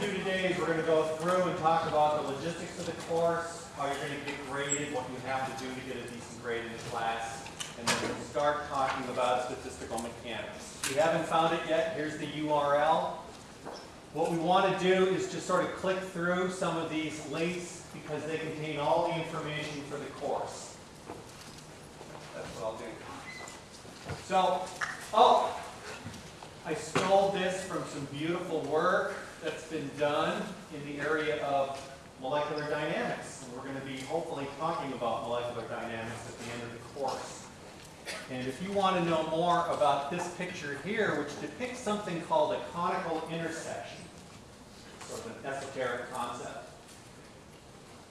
to do today is we're going to go through and talk about the logistics of the course, how you're going to get graded, what you have to do to get a decent grade in the class, and then we'll start talking about statistical mechanics. If you haven't found it yet, here's the URL. What we want to do is just sort of click through some of these links because they contain all the information for the course. That's what I'll do. So, oh, I stole this from some beautiful work that's been done in the area of molecular dynamics. And we're going to be hopefully talking about molecular dynamics at the end of the course. And if you want to know more about this picture here, which depicts something called a conical intersection, sort of an esoteric concept,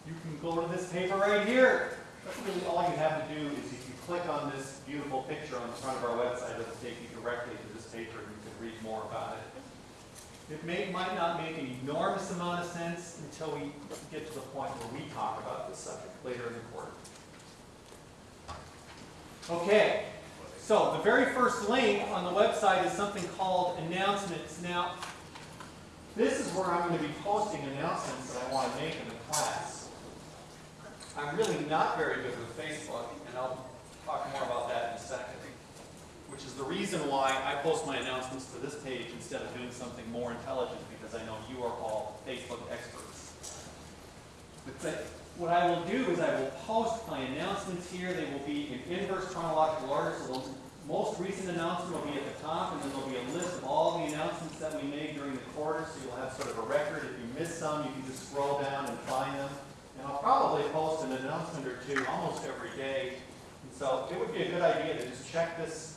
you can go to this paper right here. That's really all you have to do is if you click on this beautiful picture on the front of our website, it'll take you directly to this paper and you can read more about it. It may, might not make an enormous amount of sense until we get to the point where we talk about this subject later in the quarter. Okay, so the very first link on the website is something called announcements. Now, this is where I'm going to be posting announcements that I want to make in the class. I'm really not very good with Facebook, and I'll talk more about that in a second, which is the reason why I post my announcements to this page instead of doing something more intelligent, because I know you are all Facebook experts. But what I will do is I will post my announcements here. They will be in inverse chronological order, so the most recent announcement will be at the top, and then there'll be a list of all the announcements that we made during the quarter, so you'll have sort of a record. If you miss some, you can just scroll down and find them. And I'll probably post an announcement or two almost every day. And so it would be a good idea to just check this,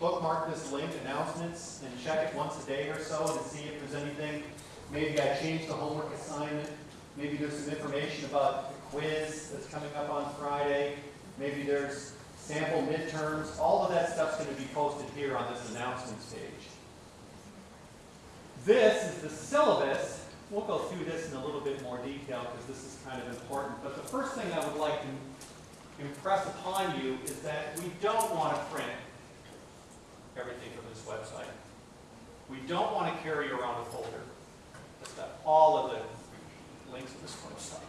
bookmark this link, announcements, and check it once a day or so to see if there's anything. Maybe I changed the homework assignment. Maybe there's some information about the quiz that's coming up on Friday. Maybe there's sample midterms. All of that stuff's going to be posted here on this announcements page. This is the syllabus. We'll go through this in a little bit more detail because this is kind of important. But the first thing I would like to impress upon you is that we don't want to print everything from this website. We don't want to carry around a folder. That's got all of the links to this website.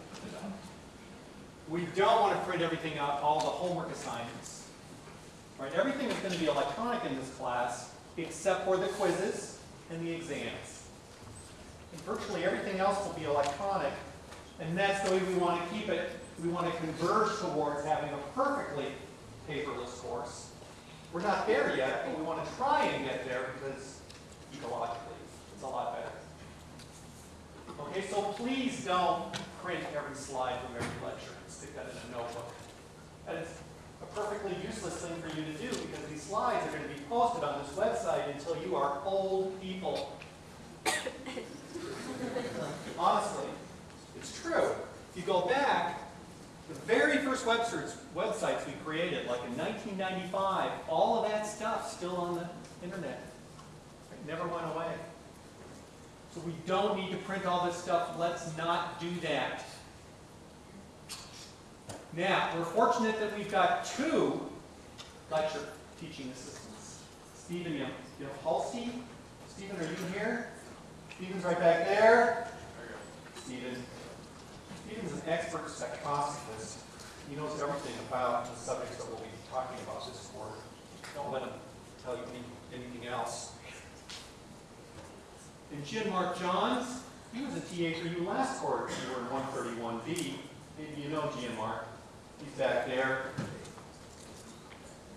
We don't want to print everything out, all the homework assignments. Right? Everything is going to be electronic in this class except for the quizzes and the exams. And virtually everything else will be electronic, and that's the way we want to keep it. We want to converge towards having a perfectly paperless course. We're not there yet, but we want to try and get there because ecologically, it's a lot better. Okay, so please don't print every slide from every lecture and stick that in a notebook. That is a perfectly useless thing for you to do because these slides are going to be posted on this website until you are old people. Honestly, it's true. If you go back, the very first websites, we created, like in 1995, all of that stuff still on the internet. It never went away. So we don't need to print all this stuff. Let's not do that. Now, we're fortunate that we've got two lecture teaching assistants. Stephen you have Halsey. Stephen, are you here? Stephen's right back there. Stephen. Stephen's an expert spectroscopist. He knows everything about the subjects that we'll be talking about this quarter. Don't let him tell you any, anything else. And Jim Mark Johns, he was a TA for you last quarter. You were in 131B. Maybe you know Jim Mark. He's back there.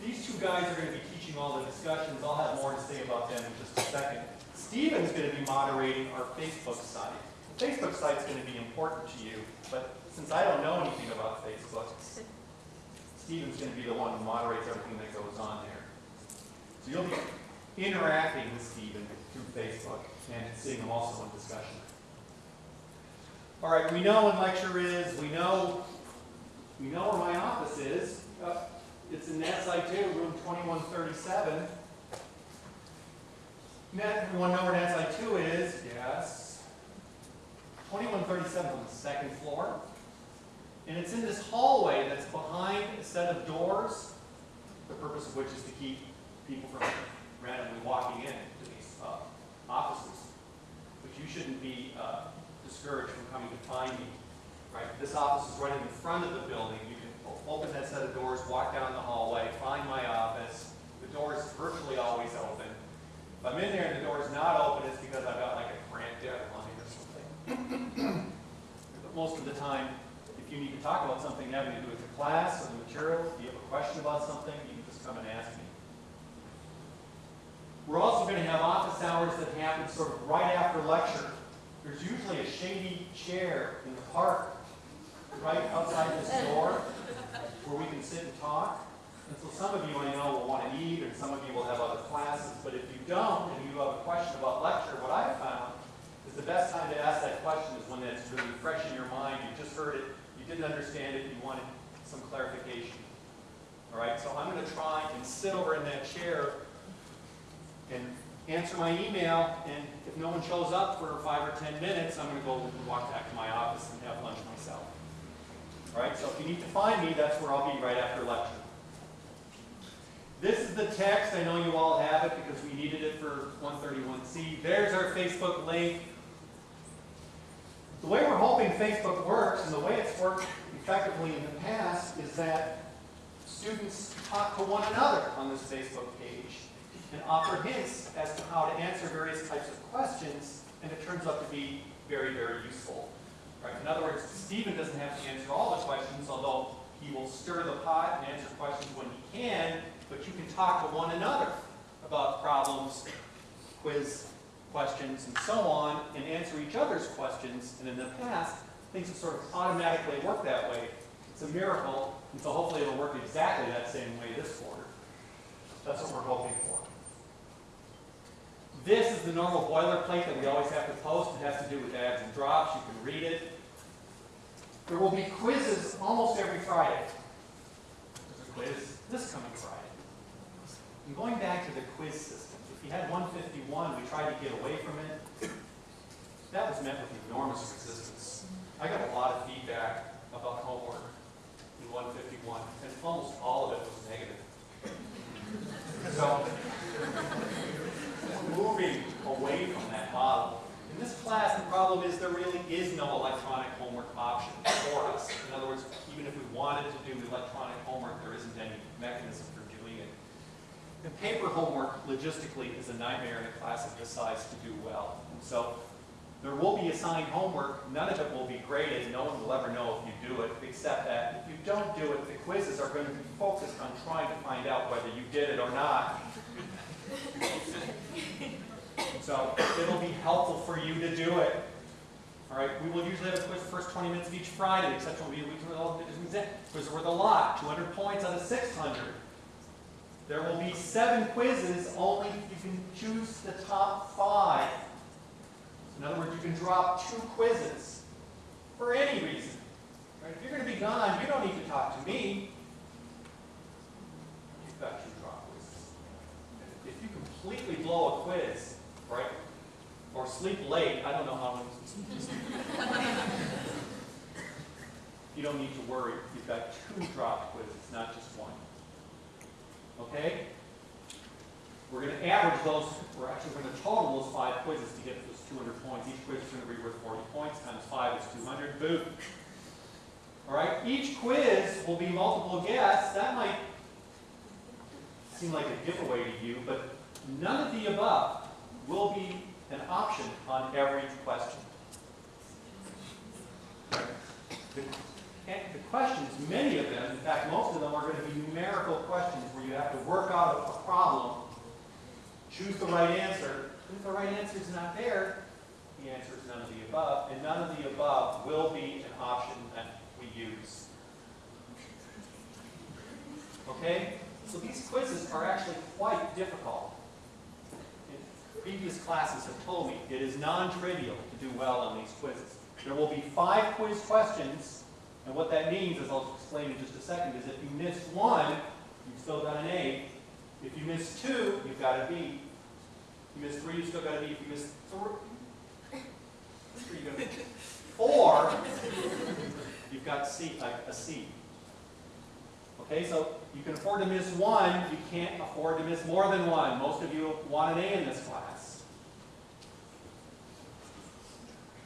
These two guys are going to be teaching all the discussions. I'll have more to say about them in just a second. Stephen's going to be moderating our Facebook site. The Facebook site's going to be important to you, but since I don't know anything about Facebook, Stephen's going to be the one who moderates everything that goes on there. So you'll be interacting with Stephen through Facebook and seeing him also in discussion. All right, we know when lecture is, we know we know where my office is. Uh, it's in that site too, room 2137. Net, everyone know where that site 2 is? Yes. 2137 on the second floor. And it's in this hallway that's behind a set of doors, the purpose of which is to keep people from randomly walking in to these uh, offices. But you shouldn't be uh, discouraged from coming to find me. Right? This office is right in the front of the building. You can open that set of doors, walk down the hallway, find my office. The door is virtually always open. If I'm in there and the door is not open, it's because I've got like a cramped deadline. But most of the time, if you need to talk about something having to do with the class or the material, if you have a question about something, you can just come and ask me. We're also going to have office hours that happen sort of right after lecture. There's usually a shady chair in the park right outside this door where we can sit and talk. And so some of you I know will want to eat, and some of you will have other classes. But if you don't, and you have a question about lecture, what I've found the best time to ask that question is when it's really fresh in your mind. You just heard it, you didn't understand it, you wanted some clarification. All right, so I'm going to try and sit over in that chair and answer my email, and if no one shows up for five or 10 minutes, I'm going to go walk back to my office and have lunch myself. All right, so if you need to find me, that's where I'll be right after lecture. This is the text. I know you all have it because we needed it for 131C. There's our Facebook link. The way we're hoping Facebook works, and the way it's worked effectively in the past, is that students talk to one another on this Facebook page and offer hints as to how to answer various types of questions, and it turns out to be very, very useful. Right? In other words, Stephen doesn't have to answer all the questions, although he will stir the pot and answer questions when he can, but you can talk to one another about problems, quiz questions, and so on, and answer each other's questions. And in the past, things have sort of automatically worked that way. It's a miracle, and so hopefully it'll work exactly that same way this quarter. That's what we're hoping for. This is the normal boilerplate that we always have to post. It has to do with adds and drops. You can read it. There will be quizzes almost every Friday. There's a quiz this coming Friday. I'm going back to the quiz system, you had 151, we tried to get away from it. That was met with enormous resistance. I got a lot of feedback about homework in 151, and almost all of it was negative. So, moving away from that model. In this class, the problem is there really is no electronic homework option for us. In other words, even if we wanted to do electronic homework, there isn't any mechanism. And paper homework, logistically, is a nightmare in a class of this size to do well. So there will be assigned homework. None of it will be graded. No one will ever know if you do it, except that if you don't do it, the quizzes are going to be focused on trying to find out whether you did it or not. So it'll be helpful for you to do it. All right, we will usually have a quiz the first 20 minutes of each Friday. The exception will be a week the. Quiz worth a lot, 200 points out of 600. There will be seven quizzes, only you can choose the top five. In other words, you can drop two quizzes for any reason. Right? If you're going to be gone, you don't need to talk to me. You've got two drop quizzes. If you completely blow a quiz, right, or sleep late, I don't know how long. you don't need to worry. You've got two drop quizzes, not just one. Okay? We're going to average those, we're actually going to total those five quizzes to get those 200 points. Each quiz is going to be worth 40 points, times five is 200, boom. All right, each quiz will be multiple guess. That might seem like a giveaway to you, but none of the above will be an option on every question. The, and questions, many of them, in fact, most of them are going to be numerical questions where you have to work out a problem, choose the right answer. If the right answer is not there, the answer is none of the above, and none of the above will be an option that we use. Okay? So these quizzes are actually quite difficult. And previous classes have told me it is non-trivial to do well on these quizzes. There will be five quiz questions, and what that means, as I'll explain in just a second, is if you miss one, you've still got an A. If you miss two, you've got a B. If you miss three, you've still got a B. If you miss three, you. Four, you've got a C. Okay, so you can afford to miss one, you can't afford to miss more than one. Most of you want an A in this class.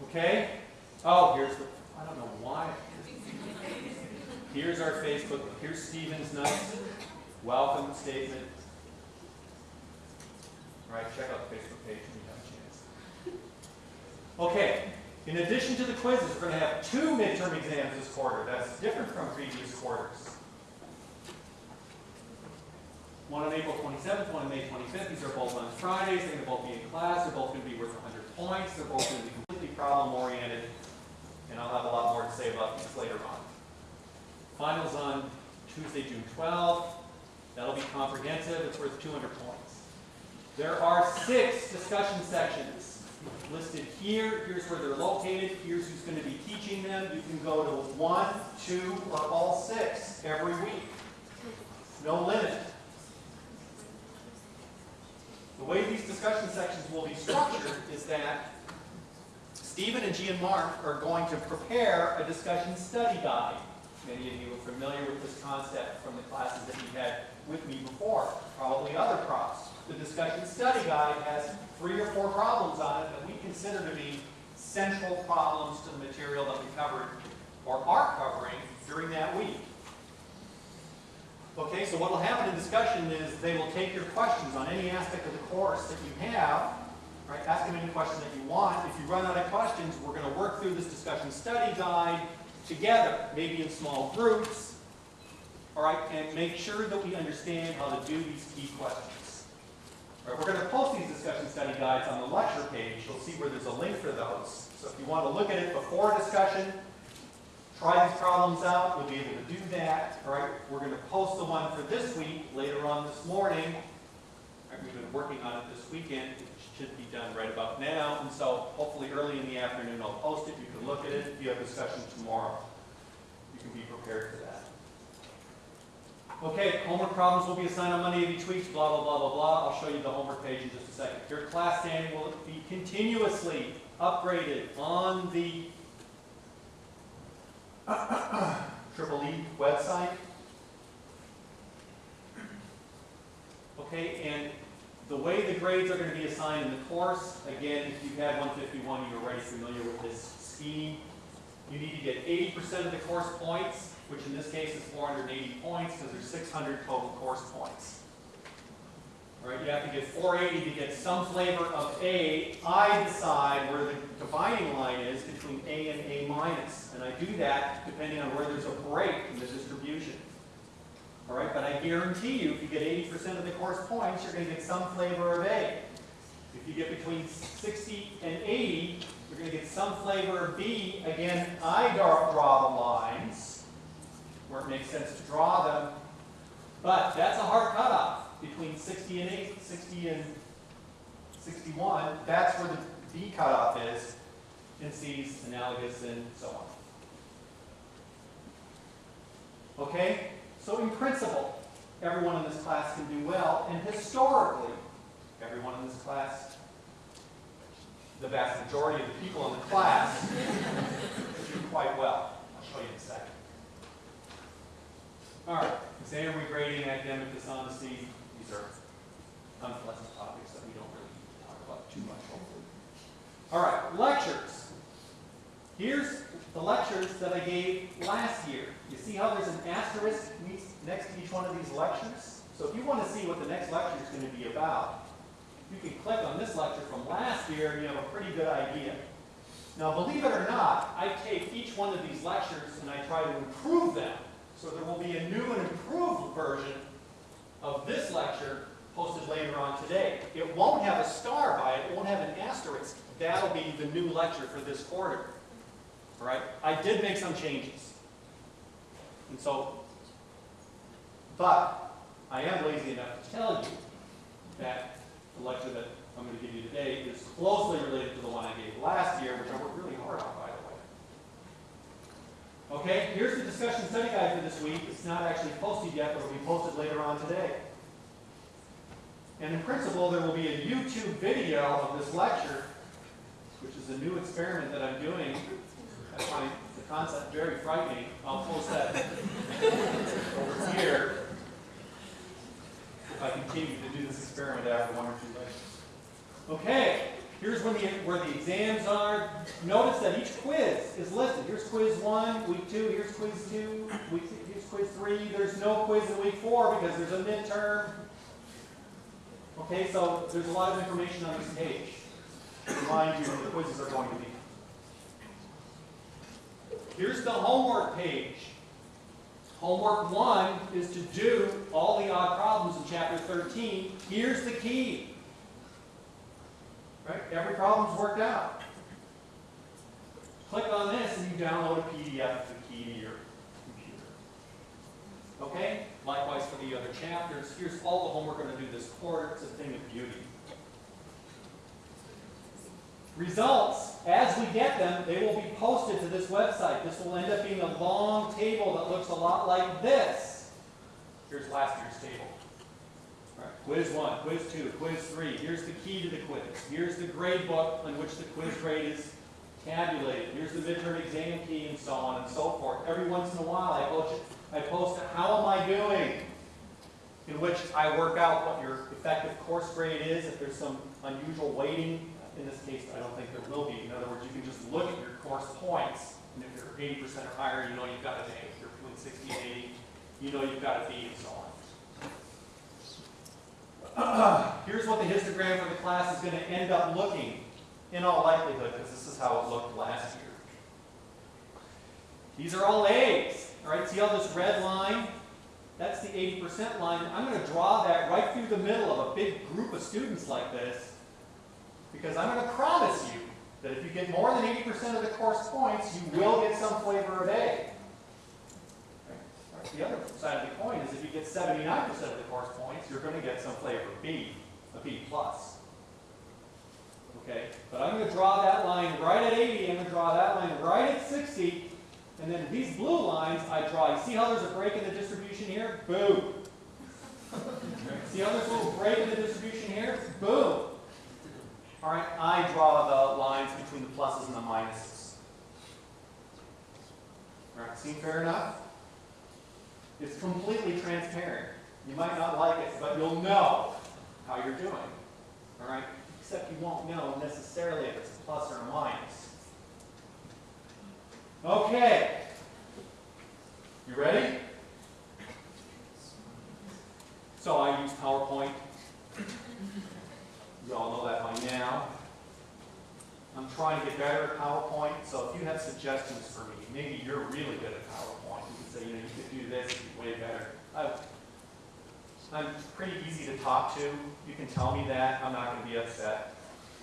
Okay? Oh, here's the, I don't know why. Here's our Facebook, here's Stephen's nice welcome statement. All right, check out the Facebook page when you have a chance. Okay, in addition to the quizzes, we're going to have two midterm exams this quarter. That's different from previous quarters. One on April 27th, one on May 25th. These are both on Fridays. They're going to both be in class. They're both going to be worth 100 points. They're both going to be completely problem-oriented. And I'll have a lot more to say about these later on. Finals on Tuesday, June 12th. That'll be comprehensive. It's worth 200 points. There are six discussion sections listed here. Here's where they're located. Here's who's going to be teaching them. You can go to one, two, or all six every week. No limit. The way these discussion sections will be structured is that Stephen and Gian Mark are going to prepare a discussion study guide. Many of you are familiar with this concept from the classes that you had with me before, probably other profs. The discussion study guide has three or four problems on it that we consider to be central problems to the material that we covered or are covering during that week. Okay, so what will happen in discussion is they will take your questions on any aspect of the course that you have, right? Ask them any question that you want. If you run out of questions, we're going to work through this discussion study guide together, maybe in small groups, all right, and make sure that we understand how to do these key questions. All right, we're going to post these discussion study guides on the lecture page. You'll see where there's a link for those. So if you want to look at it before discussion, try these problems out, you'll be able to do that. All right, we're going to post the one for this week later on this morning. Right, we've been working on it this weekend. Should be done right about now. And so hopefully early in the afternoon I'll post it. You can look at it. If you have discussion tomorrow, you can be prepared for that. Okay, homework problems will be assigned on Monday of each week, blah, blah, blah, blah, blah. I'll show you the homework page in just a second. Your class standing will be continuously upgraded on the Triple E website. Okay, and the way the grades are going to be assigned in the course, again, if you've had 151, you're already familiar with this scheme. You need to get 80% of the course points, which in this case is 480 points because there's 600 total course points. Right, you have to get 480 to get some flavor of A. I decide where the dividing line is between A and A minus, and I do that depending on where there's a break in the distribution. All right, but I guarantee you, if you get 80% of the course points, you're going to get some flavor of A. If you get between 60 and 80, you're going to get some flavor of B. Again, I draw the lines where it makes sense to draw them, but that's a hard cutoff between 60 and 8, 60 and 61. That's where the B cutoff is in C's, analogous, and so on. Okay? So in principle, everyone in this class can do well, and historically, everyone in this class, the vast majority of the people in the class, do quite well. I'll show you in a second. All right, exam regrading, academic dishonesty, these are unpleasant topics that we don't really talk about too much, hopefully. All right, lectures. Here's the lectures that I gave last year. You see how there's an asterisk next to each one of these lectures? So if you want to see what the next lecture is going to be about, you can click on this lecture from last year and you have a pretty good idea. Now believe it or not, I take each one of these lectures and I try to improve them. So there will be a new and improved version of this lecture posted later on today. It won't have a star by it, it won't have an asterisk. That'll be the new lecture for this quarter. All right? I did make some changes. And so, but I am lazy enough to tell you that the lecture that I'm going to give you today is closely related to the one I gave last year, which I worked really hard on, by the way. Okay, here's the discussion study guide for this week. It's not actually posted yet, but it will be posted later on today. And in principle, there will be a YouTube video of this lecture, which is a new experiment that I'm doing. I find the concept very frightening. I'll post that over here if I continue to do this experiment after one or two lectures. Okay, Here's when the, where the exams are. Notice that each quiz is listed. Here's quiz one, week two, here's quiz two, week, here's quiz three. There's no quiz in week four because there's a midterm. Okay, so there's a lot of information on this page. Remind you the quizzes are going to be. Here's the homework page. Homework one is to do all the odd problems in chapter 13. Here's the key. Right? Every problem's worked out. Click on this and you download a PDF of the key to your computer. Okay? Likewise for the other chapters. Here's all the homework we're going to do this quarter. It's a thing of beauty. Results, as we get them, they will be posted to this website. This will end up being a long table that looks a lot like this. Here's last year's table. All right, quiz one, quiz two, quiz three. Here's the key to the quiz. Here's the grade book on which the quiz grade is tabulated. Here's the midterm exam key and so on and so forth. Every once in a while I post, I post how am I doing? In which I work out what your effective course grade is, if there's some unusual weighting in this case, I don't think there will be. In other words, you can just look at your course points, and if you're 80% or higher, you know you've got an A. If you're between 60 and 80, you know you've got a B, and so on. Here's what the histogram for the class is going to end up looking, in all likelihood, because this is how it looked last year. These are all A's. All right, see all this red line? That's the 80% line. I'm going to draw that right through the middle of a big group of students like this. Because I'm going to promise you that if you get more than 80% of the course points, you will get some flavor of A. The other side of the coin is if you get 79% of the course points, you're going to get some flavor of B, a B plus. Okay, but I'm going to draw that line right at 80, I'm going to draw that line right at 60, and then these blue lines I draw. You see how there's a break in the distribution here? Boom. see how there's a little break in the distribution here? Boom. All right, I draw the lines between the pluses and the minuses. All right, seem fair enough? It's completely transparent. You might not like it, but you'll know how you're doing. All right? Except you won't know necessarily if it's a plus or a minus. Okay. You ready? So I use PowerPoint. You all know that by now. I'm trying to get better at PowerPoint, so if you have suggestions for me, maybe you're really good at PowerPoint. You can say, you know, you could do this, you way better. I'm pretty easy to talk to. You can tell me that. I'm not going to be upset.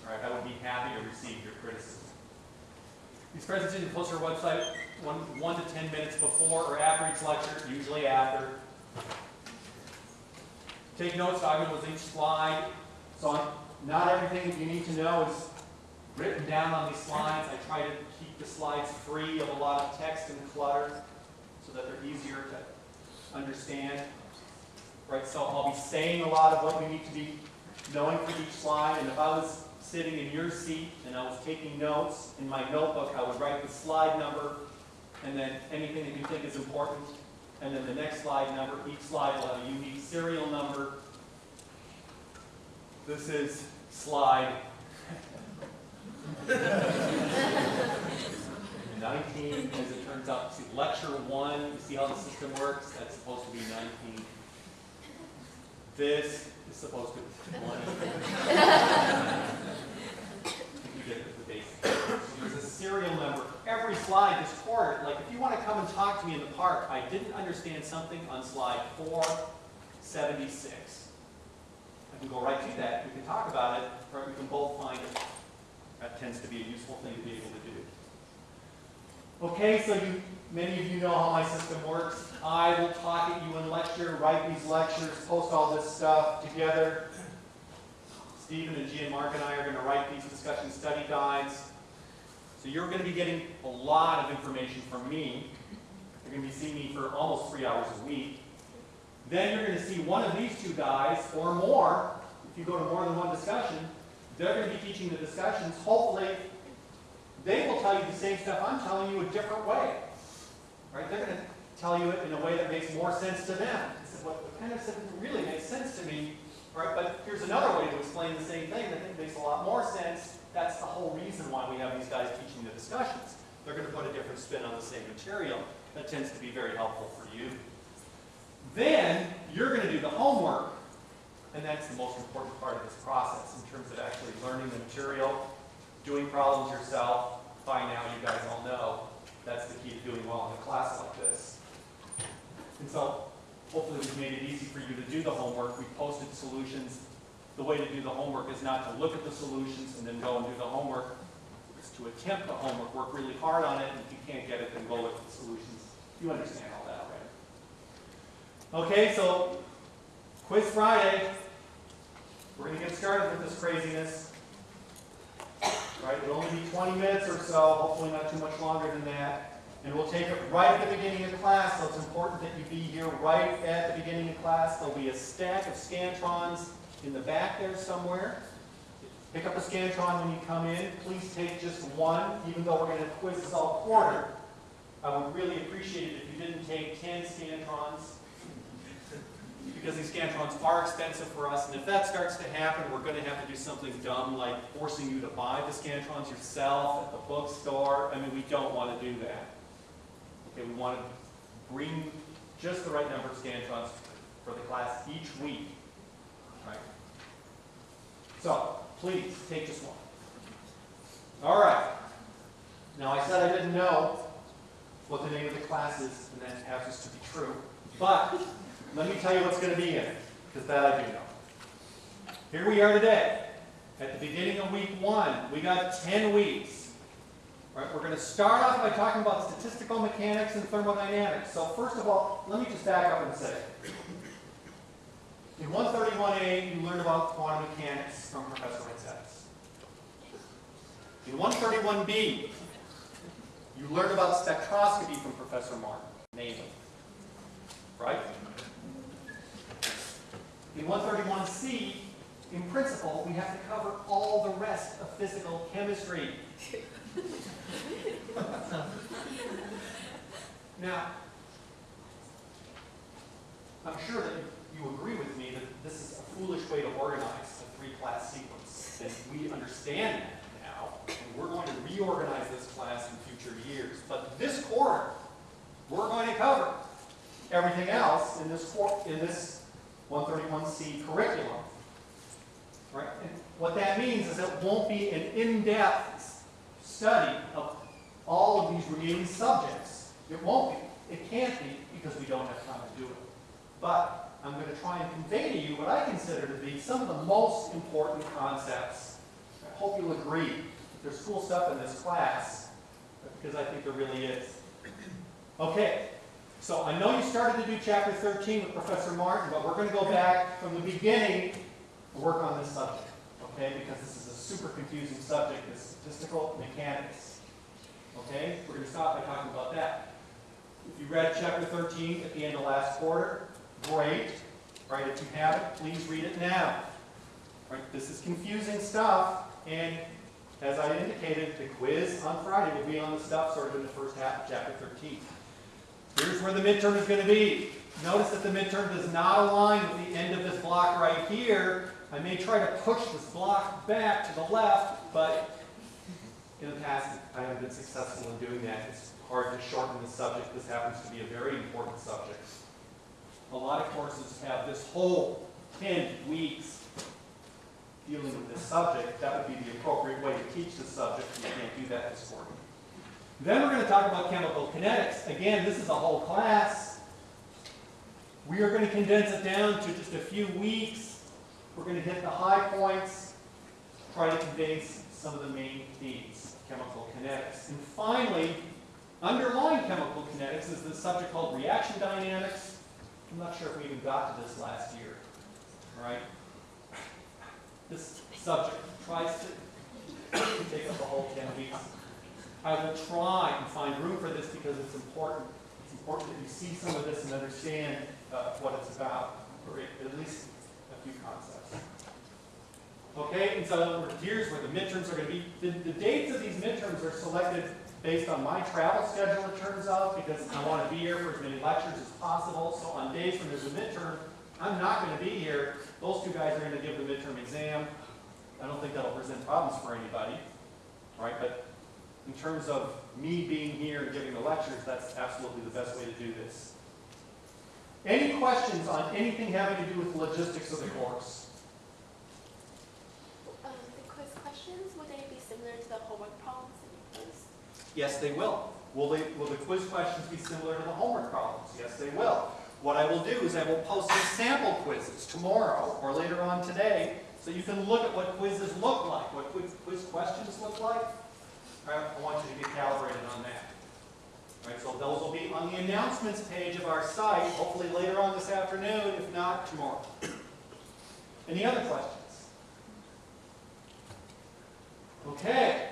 All right, I would be happy to receive your criticism. These presentations post our website one, one to 10 minutes before or after each lecture, usually after. Take notes, I with each slide. So not everything that you need to know is written down on these slides. I try to keep the slides free of a lot of text and clutter so that they're easier to understand. Right, so I'll be saying a lot of what you need to be knowing for each slide, and if I was sitting in your seat and I was taking notes in my notebook, I would write the slide number and then anything that you think is important, and then the next slide number. Each slide will have a unique serial number. This is slide 19, as it turns out, see, lecture one, you see how the system works? That's supposed to be 19. This is supposed to be one. you get the basic. There's a serial number every slide this quarter. Like if you want to come and talk to me in the park, I didn't understand something on slide 476. Can go right to that. We can talk about it, or we can both find it. That tends to be a useful thing to be able to do. Okay, so you, many of you know how my system works. I will talk at you in lecture, write these lectures, post all this stuff together. Stephen and Gian Mark and I are going to write these discussion study guides. So you're going to be getting a lot of information from me. You're going to be seeing me for almost three hours a week. Then you're going to see one of these two guys or more, if you go to more than one discussion, they're going to be teaching the discussions. Hopefully, they will tell you the same stuff I'm telling you a different way. Right? They're going to tell you it in a way that makes more sense to them. What kind of really makes sense to me right, but here's another way to explain the same thing that I think makes a lot more sense. That's the whole reason why we have these guys teaching the discussions. They're going to put a different spin on the same material. That tends to be very helpful for you. Then you're going to do the homework, and that's the most important part of this process in terms of actually learning the material, doing problems yourself. By now, you guys all know that's the key to doing well in a class like this. And so hopefully we've made it easy for you to do the homework. We've posted solutions. The way to do the homework is not to look at the solutions and then go and do the homework. It's to attempt the homework, work really hard on it, and if you can't get it, then go look at the solutions. You understand all. Okay, so Quiz Friday. We're going to get started with this craziness. Right, it'll only be 20 minutes or so, hopefully not too much longer than that. And we'll take it right at the beginning of class, so it's important that you be here right at the beginning of class. There'll be a stack of Scantrons in the back there somewhere. Pick up a Scantron when you come in. Please take just one, even though we're going to quiz this all quarter. I would really appreciate it if you didn't take 10 Scantrons because these Scantrons are expensive for us, and if that starts to happen, we're going to have to do something dumb like forcing you to buy the Scantrons yourself at the bookstore. I mean, we don't want to do that. Okay, we want to bring just the right number of Scantrons for the class each week. Right? So, please, take just one. All right. Now, I said I didn't know what the name of the class is, and that happens to be true. But let me tell you what's going to be in it, because that I do know. Here we are today. At the beginning of week one, we got 10 weeks. Right, we're going to start off by talking about statistical mechanics and thermodynamics. So first of all, let me just back up and say, in 131A, you learned about quantum mechanics from Professor Ritzets. In 131B, you learned about spectroscopy from Professor Martin, namely. Right? In 131C, in principle, we have to cover all the rest of physical chemistry. now, I'm sure that you agree with me that this is a foolish way to organize a three-class sequence. And we understand that now, and we're going to reorganize this class in future years. But this quarter, we're going to cover everything else in this, in this 131C curriculum. Right? And what that means is it won't be an in-depth study of all of these remaining subjects. It won't be. It can't be because we don't have time to do it. But I'm going to try and convey to you what I consider to be some of the most important concepts. I hope you'll agree there's cool stuff in this class because I think there really is. Okay, so I know you started to do chapter 13 with Professor Martin, but we're going to go back from the beginning and work on this subject, okay? Because this is a super confusing subject, this statistical mechanics. Okay? We're going to stop by talking about that. If you read chapter 13 at the end of last quarter, great. Right? If you haven't, please read it now. Right? This is confusing stuff, and as I indicated, the quiz on Friday will be on the stuff sort of in the first half of chapter 13. Here's where the midterm is going to be. Notice that the midterm does not align with the end of this block right here. I may try to push this block back to the left, but in the past I haven't been successful in doing that. It's hard to shorten the subject. This happens to be a very important subject. A lot of courses have this whole 10 weeks dealing with this subject. That would be the appropriate way to teach the subject. You can't do that this quarter. Then we're going to talk about chemical kinetics. Again, this is a whole class. We are going to condense it down to just a few weeks. We're going to hit the high points, try to convey some of the main themes, chemical kinetics. And finally, underlying chemical kinetics is this subject called reaction dynamics. I'm not sure if we even got to this last year. right? This subject tries to take up the whole 10 weeks. I will try and find room for this because it's important. It's important that you see some of this and understand uh, what it's about, or at least a few concepts. Okay, and so here's where the midterms are going to be. The, the dates of these midterms are selected based on my travel schedule, it turns out, because I want to be here for as many lectures as possible. So on days when there's a midterm, I'm not going to be here. Those two guys are gonna give the midterm exam. I don't think that'll present problems for anybody, right? But in terms of me being here and giving the lectures, that's absolutely the best way to do this. Any questions on anything having to do with logistics of the course? Um, the quiz questions, would they be similar to the homework problems in your quiz? Yes, they will. Will they, will the quiz questions be similar to the homework problems? Yes, they will. What I will do is I will post some sample quizzes tomorrow or later on today, so you can look at what quizzes look like, what quiz, quiz questions look like. I want you to get calibrated on that. Right, so those will be on the announcements page of our site, hopefully later on this afternoon, if not tomorrow. Any other questions? Okay,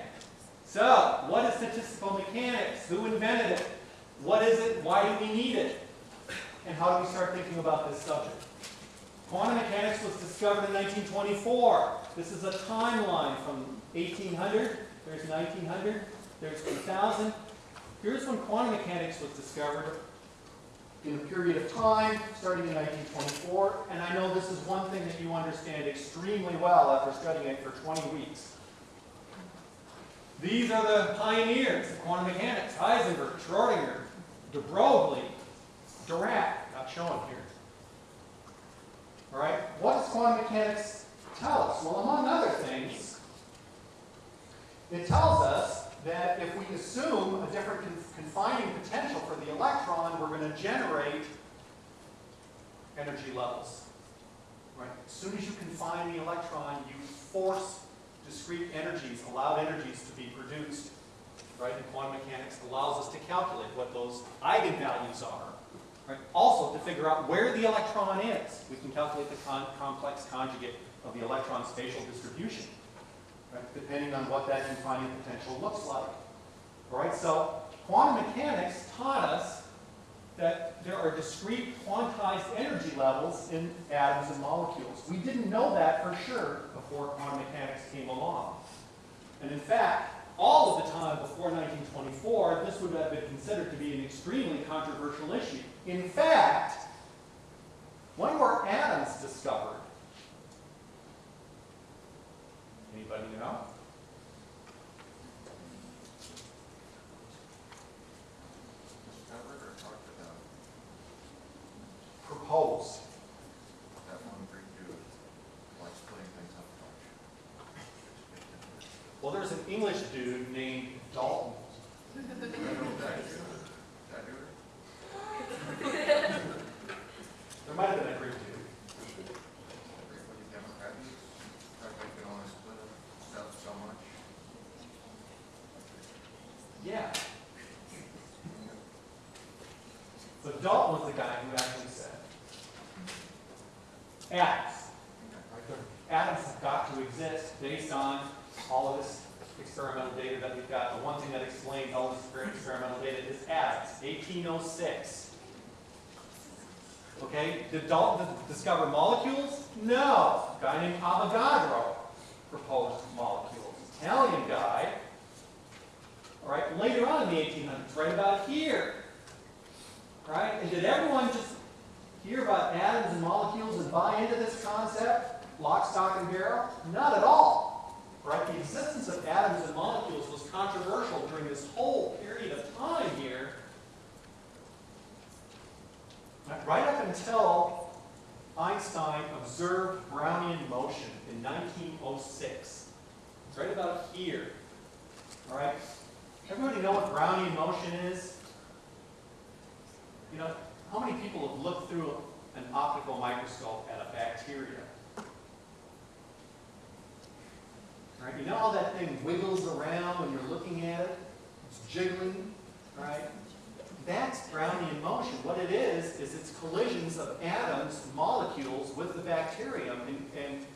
so what is statistical mechanics? Who invented it? What is it? Why do we need it? And how do we start thinking about this subject? Quantum mechanics was discovered in 1924. This is a timeline from 1800, there's 1900, there's 2000. Here's when quantum mechanics was discovered in a period of time, starting in 1924. And I know this is one thing that you understand extremely well after studying it for 20 weeks. These are the pioneers of quantum mechanics, Heisenberg, Schrodinger, de Broglie, Dirac, not shown here. All right, what does quantum mechanics tell us? Well, among other things, it tells us that if we assume a different con- confining potential for the electron, we're going to generate energy levels. Right? As soon as you confine the electron, you force discrete energies, allowed energies to be produced. Right? And quantum mechanics allows us to calculate what those eigenvalues are. Right? Also, to figure out where the electron is, we can calculate the con complex conjugate of the electron spatial distribution, right? depending on what that confining potential looks like. All right, so quantum mechanics taught us that there are discrete quantized energy levels in atoms and molecules. We didn't know that for sure before quantum mechanics came along. And in fact, all of the time before 1924, this would have been considered to be an extremely controversial issue. In fact, when were atoms discovered? Anybody know? Discovered or talked about Proposed. that one Greek dude, like splitting things up a bunch. Well, there's an English dude named Dalton. I know that dude, that dude, There might have been a Greek dude. everybody Democritus, fact they can only split up stuff so much. Yeah. So Dalton was the guy who actually said, atoms. Atoms have got to exist based on all of this experimental data that we've got. The one thing that explains all this experimental data is atoms, 1806. Okay, did Dalton discover molecules? No. A guy named Avogadro proposed molecules. Italian guy. All right, later on in the 1800s, right about here. Right? And did everyone just hear about atoms and molecules and buy into this concept, lock, stock, and barrel? Not at all. Right? The existence of atoms and molecules was controversial during this whole period of time here. Right- up until Einstein observed Brownian motion in 1906. It's right about here. All right? Everybody know what Brownian motion is? You know, how many people have looked through an optical microscope at a bacteria? Right? you know how that thing wiggles around when you're looking at it? It's jiggling, right? That's Brownian motion. What it is, is it's collisions of atoms, molecules with the bacterium, and, and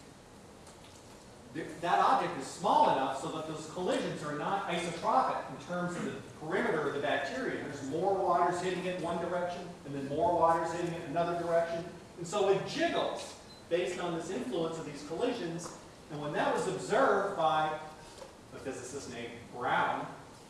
that object is small enough so that those collisions are not isotropic in terms of the perimeter of the bacteria. There's more waters hitting it in one direction, and then more waters hitting it in another direction. And so it jiggles based on this influence of these collisions. And when that was observed by a physicist named Brown,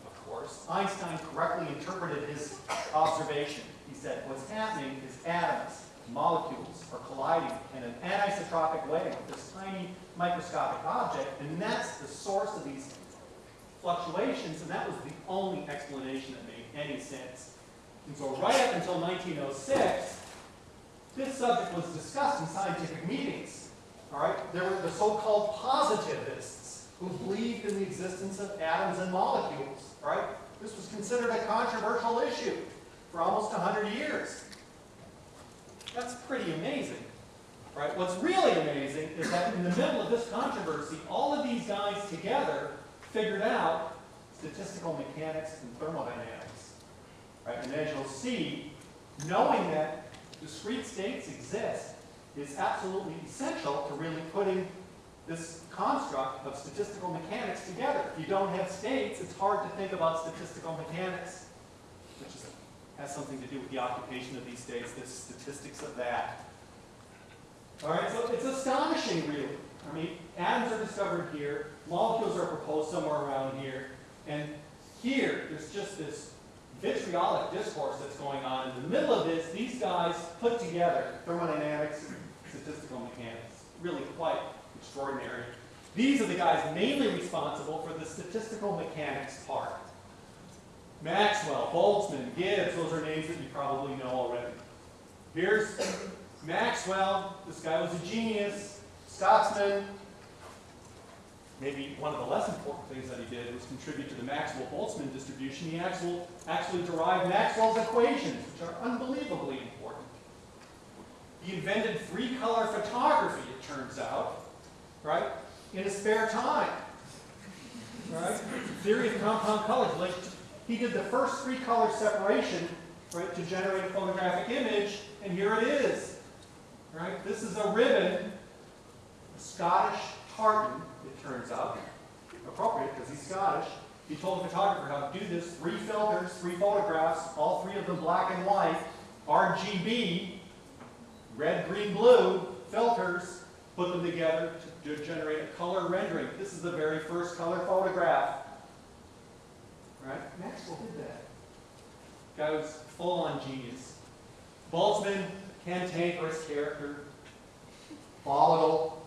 of course, Einstein correctly interpreted his observation. He said, what's happening is atoms molecules are colliding in an anisotropic way with this tiny microscopic object, and that's the source of these fluctuations, and that was the only explanation that made any sense. And so right up until 1906, this subject was discussed in scientific meetings. All right, there were the so-called positivists who believed in the existence of atoms and molecules. All right, this was considered a controversial issue for almost 100 years. That's pretty amazing. Right? What's really amazing is that in the middle of this controversy, all of these guys together figured out statistical mechanics and thermodynamics. Right? And as you'll see, knowing that discrete states exist is absolutely essential to really putting this construct of statistical mechanics together. If you don't have states, it's hard to think about statistical mechanics, has something to do with the occupation of these states, the statistics of that. All right, so it's astonishing, really. I mean, atoms are discovered here, molecules are proposed somewhere around here, and here, there's just this vitriolic discourse that's going on. In the middle of this, these guys put together thermodynamics statistical mechanics. Really quite extraordinary. These are the guys mainly responsible for the statistical mechanics part. Maxwell, Boltzmann, Gibbs, those are names that you probably know already. Here's Maxwell, this guy was a genius, Scotsman. Maybe one of the less important things that he did was contribute to the Maxwell-Boltzmann distribution. He actually, actually derived Maxwell's equations, which are unbelievably important. He invented three-color photography, it turns out, right, in his spare time. Right? Theory of compound colors. Like, he did the first three-color separation, right, to generate a photographic image, and here it is. Right? This is a ribbon, a Scottish tartan, it turns out. Appropriate because he's Scottish. He told the photographer how to do this. Three filters, three photographs, all three of them black and white, RGB, red, green, blue filters, put them together to, to generate a color rendering. This is the very first color photograph. Right? Maxwell did that. Guy was full on genius. Boltzmann, cantankerous character, volatile,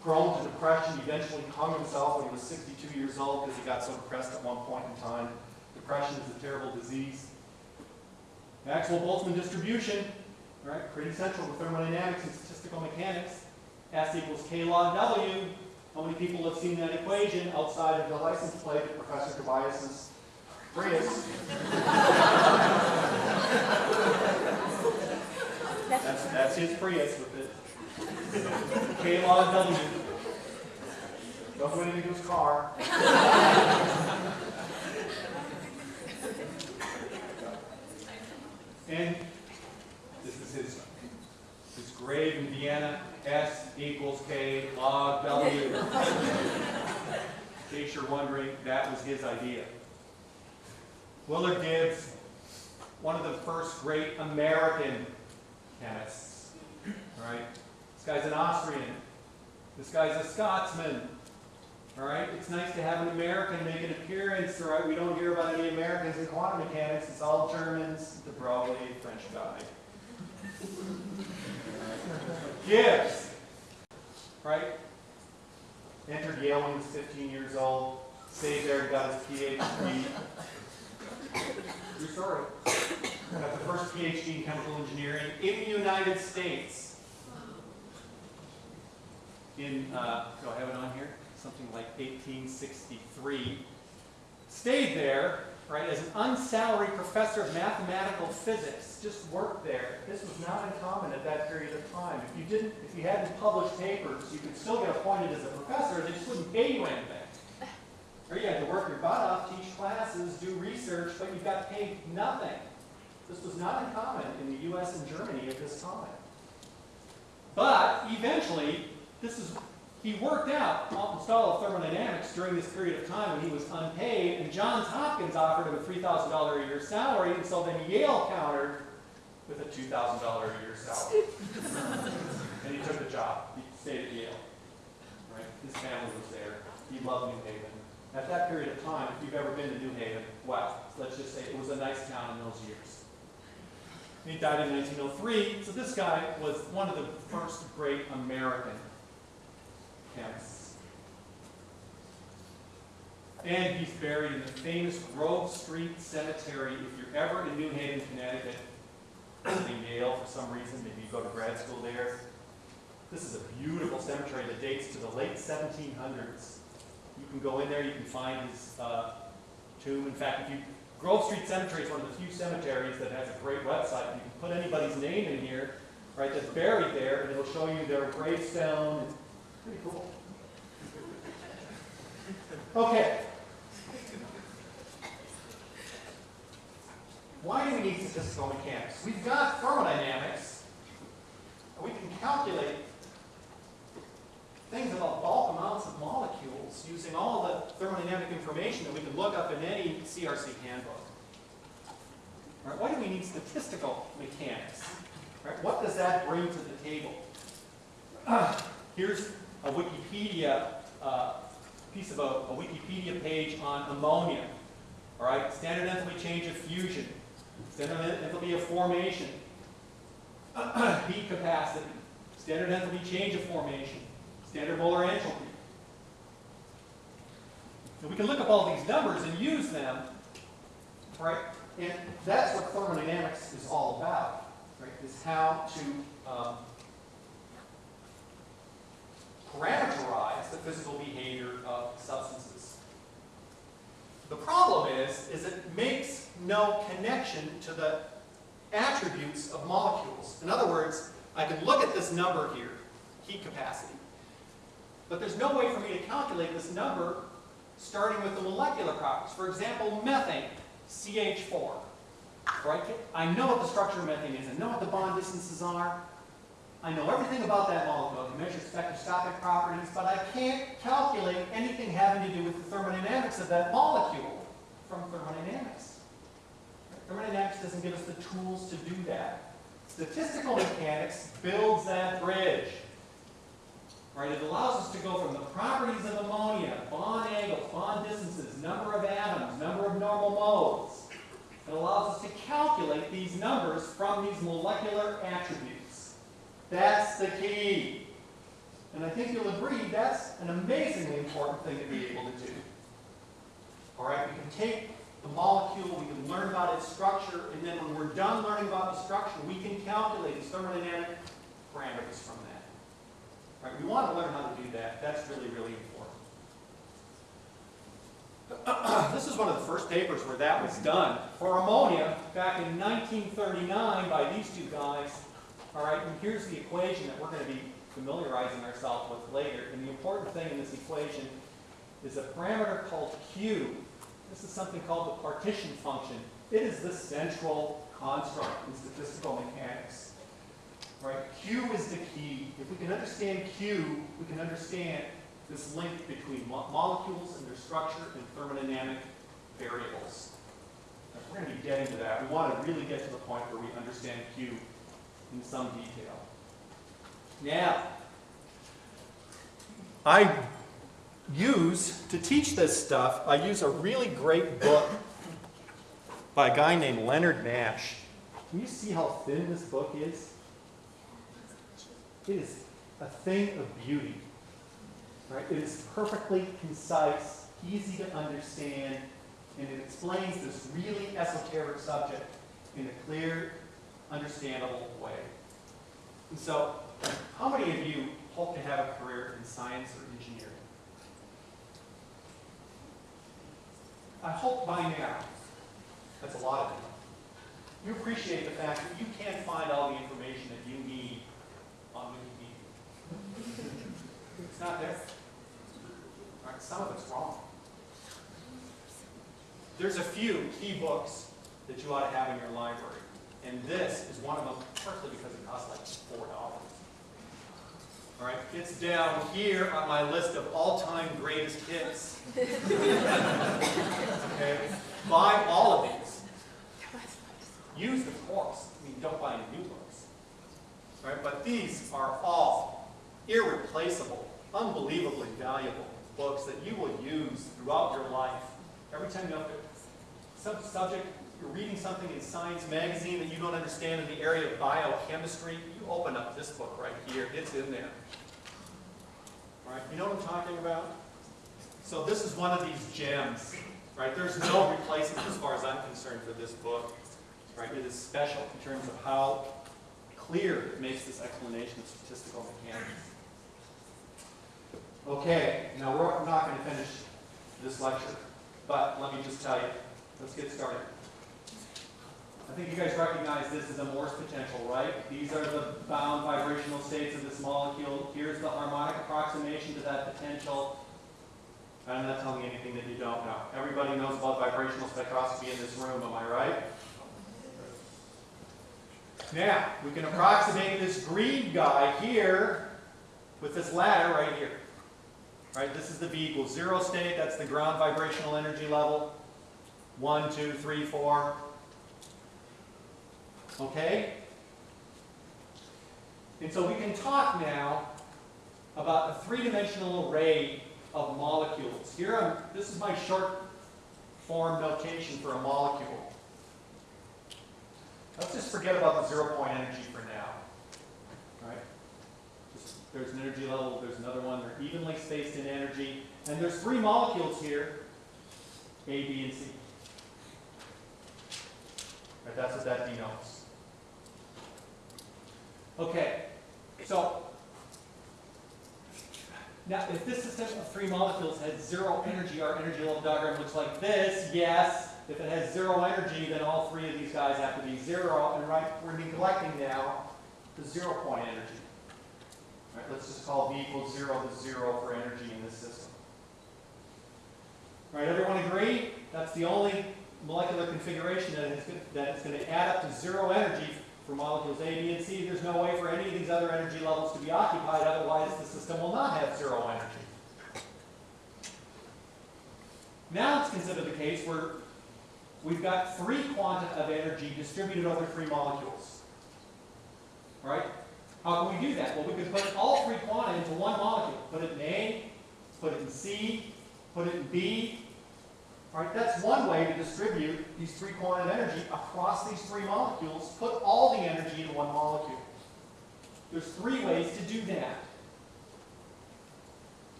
prone to depression, eventually hung himself when he was 62 years old because he got so depressed at one point in time. Depression is a terrible disease. Maxwell Boltzmann distribution, right? Pretty central to thermodynamics and statistical mechanics. S equals K log W. How many people have seen that equation outside of the license plate of Professor Tobias's Prius? That's, that's his Prius with it. K W. Don't do his car. And this is his grave in Vienna, S equals K log W. In case you're wondering, that was his idea. Willard Gibbs, one of the first great American chemists, right? This guy's an Austrian. This guy's a Scotsman. All right, it's nice to have an American make an appearance. All right, we don't hear about any Americans in quantum mechanics. It's all Germans. de Broglie, French guy. Gibbs, right? Entered Yale when he was 15 years old. Stayed there, got his PhD. True story. Got the first PhD in chemical engineering in the United States. In, uh, do I have it on here? Something like 1863. Stayed there, right, as an unsalaried professor of mathematical physics. Just worked there. This was not uncommon at that period of time. If you didn't, if you hadn't published papers, you could still get appointed as a professor. They just wouldn't pay you anything. Or you had to work your butt off, teach classes, do research, but you got paid nothing. This was not uncommon in the U.S. and Germany at this time. But eventually, this is he worked out Alton Stahl of thermodynamics during this period of time when he was unpaid, and Johns Hopkins offered him a $3,000 a year salary, and so then Yale countered with a $2,000 a year salary. and he took the job. He stayed at Yale. Right? His family was there. He loved New Haven. At that period of time, if you've ever been to New Haven, well, let's just say it was a nice town in those years. And he died in 1903, so this guy was one of the first great American And he's buried in the famous Grove Street Cemetery. If you're ever in New Haven, Connecticut, Yale for some reason, maybe you go to grad school there. This is a beautiful cemetery that dates to the late 1700s. You can go in there, you can find his uh, tomb. In fact, if you Grove Street Cemetery is one of the few cemeteries that has a great website. You can put anybody's name in here, right, that's buried there, and it'll show you their gravestone. Pretty cool. Okay. Why do we need statistical mechanics? We've got thermodynamics. and We can calculate things about bulk amounts of molecules using all the thermodynamic information that we can look up in any CRC handbook. Right, why do we need statistical mechanics? Right, what does that bring to the table? Ah, here's a Wikipedia uh, piece of a, a Wikipedia page on ammonia. All right, standard enthalpy change of fusion, standard enthalpy of formation, heat capacity, standard enthalpy change of formation, standard molar entropy. And we can look up all these numbers and use them, right? And that's what thermodynamics is all about, right? Is how to um, parameterize the physical behavior of substances. The problem is, is it makes no connection to the attributes of molecules. In other words, I can look at this number here, heat capacity, but there's no way for me to calculate this number starting with the molecular properties. For example, methane, CH4. Right? I know what the structure of methane is. I know what the bond distances are. I know everything about that molecule. I measure spectroscopic properties, but I can't calculate anything having to do with the thermodynamics of that molecule from thermodynamics. Thermodynamics doesn't give us the tools to do that. Statistical mechanics builds that bridge. Right? It allows us to go from the properties of ammonia, bond angles, bond distances, number of atoms, number of normal modes. It allows us to calculate these numbers from these molecular attributes. That's the key. And I think you'll agree that's an amazingly important thing to be able to do. All right, we can take the molecule, we can learn about its structure, and then when we're done learning about the structure, we can calculate its thermodynamic parameters from that. All right, we want to learn how to do that. That's really, really important. this is one of the first papers where that was done for ammonia back in 1939 by these two guys. All right, and here's the equation that we're going to be familiarizing ourselves with later. And the important thing in this equation is a parameter called Q. This is something called the partition function. It is the central construct in statistical mechanics. Right? Q is the key. If we can understand Q, we can understand this link between mo molecules and their structure and thermodynamic variables. Now, we're going to be getting to that. We want to really get to the point where we understand Q in some detail. Now, I use, to teach this stuff, I use a really great book by a guy named Leonard Nash. Can you see how thin this book is? It is a thing of beauty. Right? It is perfectly concise, easy to understand, and it explains this really esoteric subject in a clear, understandable way. And so, how many of you hope to have a career in science or engineering? I hope by now, that's a lot of you, you appreciate the fact that you can't find all the information that you need on Wikipedia. It's not there. Right, some of it's wrong. There's a few key books that you ought to have in your library. And this is one of them, partly because it costs like four dollars. All right, it's down here on my list of all-time greatest hits. okay, buy all of these. Use the course. I mean, don't buy any new books. All right, but these are all irreplaceable, unbelievably valuable books that you will use throughout your life. Every time you have to, some subject you're reading something in Science Magazine that you don't understand in the area of biochemistry, you open up this book right here, it's in there. All right, you know what I'm talking about? So this is one of these gems, right? There's no replacement as far as I'm concerned for this book, right? It is special in terms of how clear it makes this explanation of statistical mechanics. Okay, now we're not going to finish this lecture, but let me just tell you, let's get started. I think you guys recognize this as a Morse potential, right? These are the bound vibrational states of this molecule. Here's the harmonic approximation to that potential. I'm not telling you anything that you don't know. Everybody knows about vibrational spectroscopy in this room, am I right? Now, we can approximate this green guy here with this ladder right here. Right, this is the V equals zero state, that's the ground vibrational energy level. One, two, three, four. Okay? And so we can talk now about a three-dimensional array of molecules. Here, I'm, this is my short form notation for a molecule. Let's just forget about the zero point energy for now. Right? Just, there's an energy level, there's another one, they're evenly spaced in energy, and there's three molecules here, A, B, and C. Right, that's what that denotes. Okay, so now if this system of three molecules has zero energy, our energy level diagram looks like this, yes. If it has zero energy, then all three of these guys have to be zero, and right, we're neglecting now the zero point energy. Right, let's just call V equals zero to zero for energy in this system. Right, everyone agree? That's the only molecular configuration that is, that it's going to add up to zero energy for molecules A, B, and C. There's no way for any of these other energy levels to be occupied, otherwise the system will not have zero energy. Now let's consider the case where we've got three quanta of energy distributed over three molecules. Right? How can we do that? Well, we could put all three quanta into one molecule. Put it in A, put it in C, put it in B. That's one way to distribute these three quanta of energy across these three molecules. Put all the energy in one molecule. There's three ways to do that.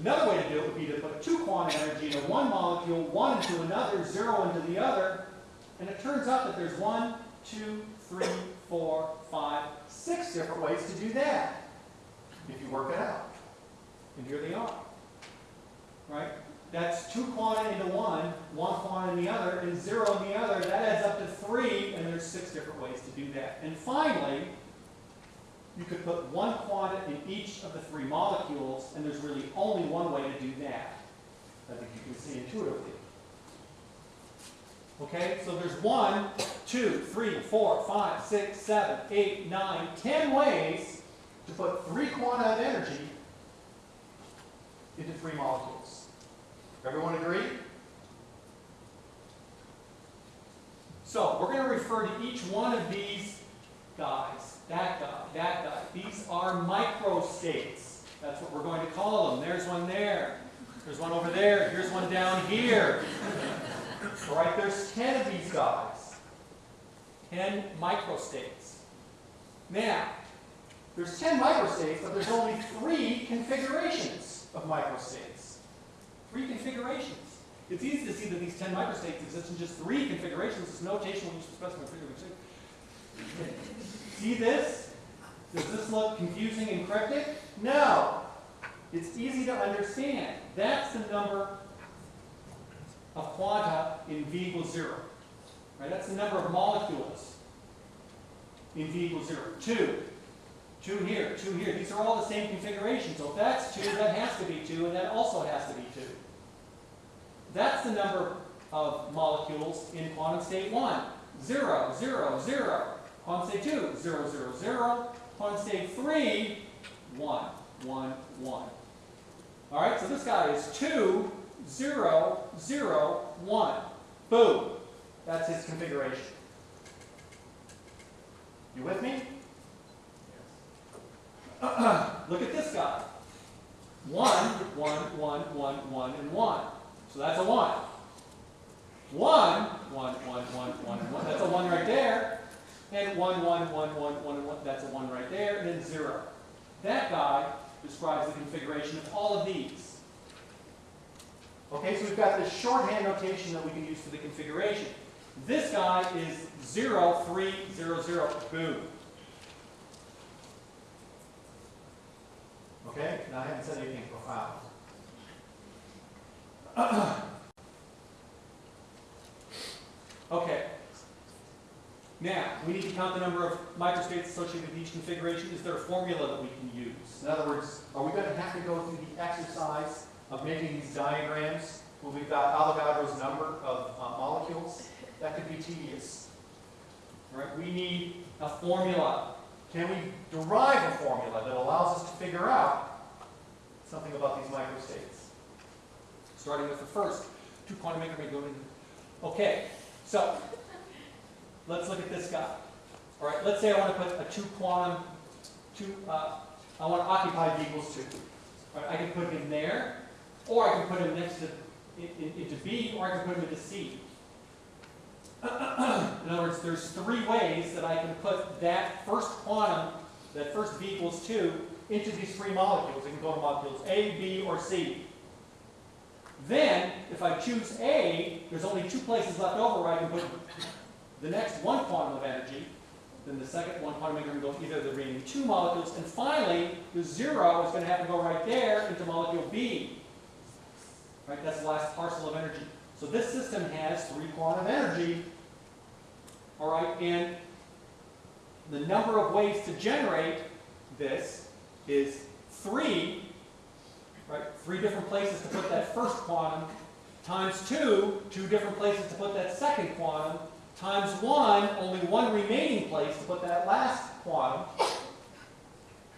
Another way to do it would be to put two quanta energy into one molecule, one into another, zero into the other, and it turns out that there's one, two, three, four, five, six different ways to do that, if you work it out. And here they are. Right? That's two quanta into one, one quanta in the other, and zero in the other. That adds up to three, and there's six different ways to do that. And finally, you could put one quanta in each of the three molecules, and there's really only one way to do that. I think you can see intuitively. Okay, so there's one, two, three, four, five, six, seven, eight, nine, ten ways to put three quanta of energy into three molecules. Everyone agree? So we're going to refer to each one of these guys, that guy, that guy. These are microstates. That's what we're going to call them. There's one there. There's one over there. Here's one down here. All right, there's 10 of these guys. 10 microstates. Now, there's 10 microstates, but there's only three configurations of microstates. Three configurations. It's easy to see that these 10 microstates exist in just three configurations. This notation will use to specify configuration. See this? Does this look confusing and cryptic? No. It's easy to understand. That's the number of quanta in V equals zero. Right? That's the number of molecules in V equals zero. Two. Two here, two here. These are all the same configuration. So if that's two, that has to be two, and that also has to be two. That's the number of molecules in quantum state one. Zero, zero, zero. Quantum state two, zero, zero, zero. Quantum state three, one, one, one. All right, so this guy is two, zero, zero, one. Boom. That's his configuration. You with me? Yes. Look at this guy. One, one, one, one, one, and one. So that's a one. One one, one, one, one, one, that's a one right there. And one, one, one, one, one, one, that's a one right there, and then zero. That guy describes the configuration of all of these. Okay, so we've got this shorthand notation that we can use for the configuration. This guy is zero, three, zero, zero, boom. Okay, now I haven't said anything profound. Okay. Now, we need to count the number of microstates associated with each configuration. Is there a formula that we can use? In other words, are we going to have to go through the exercise of making these diagrams where we've got Avogadro's number of uh, molecules? That could be tedious. All right, we need a formula. Can we derive a formula that allows us to figure out something about these microstates? Starting with the first, two quantum increment. Okay, so let's look at this guy. All right, let's say I want to put a two quantum, two, uh, I want to occupy v equals two. All right, I can put him there, or I can put him next to, in, in, into B, or I can put him into C. In other words, there's three ways that I can put that first quantum, that first v equals 2, into these three molecules. It can go to molecules A, B, or C. Then, if I choose A, there's only two places left over where I can put the next one quantum of energy. Then the second one quantum is going to go either the remaining two molecules. And finally, the zero is going to have to go right there into molecule B. Right, that's the last parcel of energy. So this system has three quantum energy. All right, and the number of ways to generate this is three, right? Three different places to put that first quantum, times two, two different places to put that second quantum, times one, only one remaining place to put that last quantum.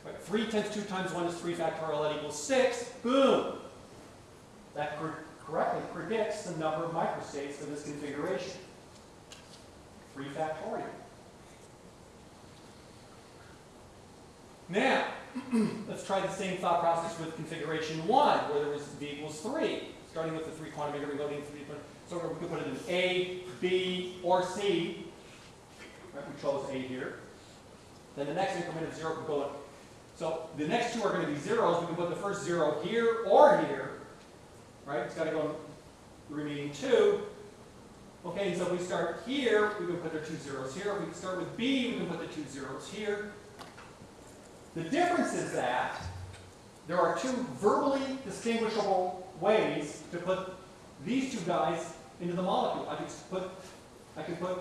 Right, three times two times one is three factorial, that equals six, boom. That cor- correctly predicts the number of microstates for this configuration. Three factorial. Now, let's try the same thought process with configuration one, where there was v equals three, starting with the three quantum going into three. So we could put it in A, B, or C. Right, we chose A here. Then the next increment of zero could go in. So the next two are going to be zeros. We can put the first zero here or here. Right? It's got to go in remaining two. Okay, so if we start here, we can put the two zeros here. If we start with B, we can put the two zeros here. The difference is that there are two verbally distinguishable ways to put these two guys into the molecule. I could put, I could put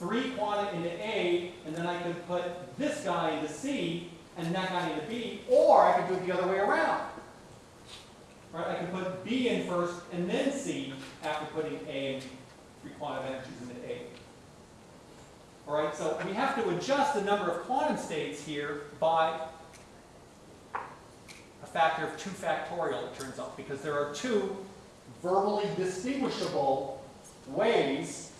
three quanta into A, and then I could put this guy into C, and that guy into B, or I could do it the other way around. Right? I could put B in first, and then C after putting A and three quantum energies. All right, so we have to adjust the number of quantum states here by a factor of 2 factorial, it turns out, because there are two verbally distinguishable ways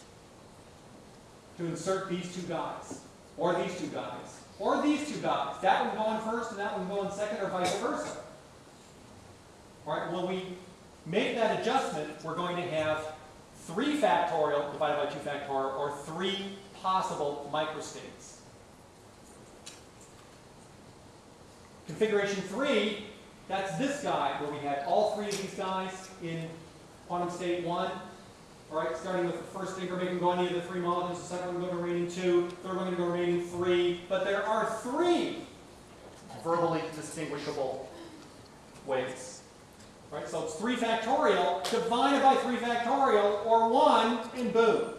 to insert these two guys, or these two guys, or these two guys. That one going first and that one going second, or vice versa. All right, when we make that adjustment, we're going to have 3 factorial divided by 2 factorial, or 3 possible microstates. Configuration 3, that's this guy, where we had all three of these guys in quantum state 1. All right, starting with the first increment going to either the three molecules, the second one going to remaining 2, third one going to go remaining 3. But there are three verbally distinguishable ways. Right, so it's 3 factorial divided by 3 factorial, or 1, and boom.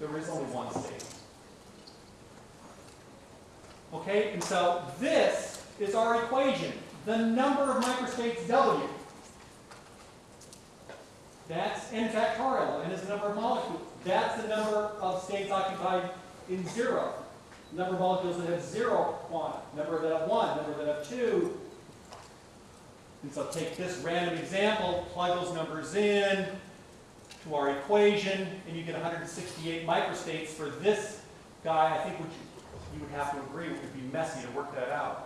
There is only one state. Okay, and so this is our equation. The number of microstates W. That's n factorial, n is the number of molecules. That's the number of states occupied in zero. Number of molecules that have zero quantum, number that have one, number that have two. And so take this random example, plug those numbers in to our equation, and you get 168 microstates for this guy. I think what you, you would have to agree it would be messy to work that out.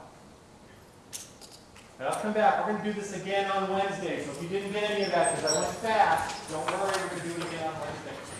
I'll come back. We're going to do this again on Wednesday. So if you didn't get any of that because I went fast, don't worry. We're going to do it again on Wednesday.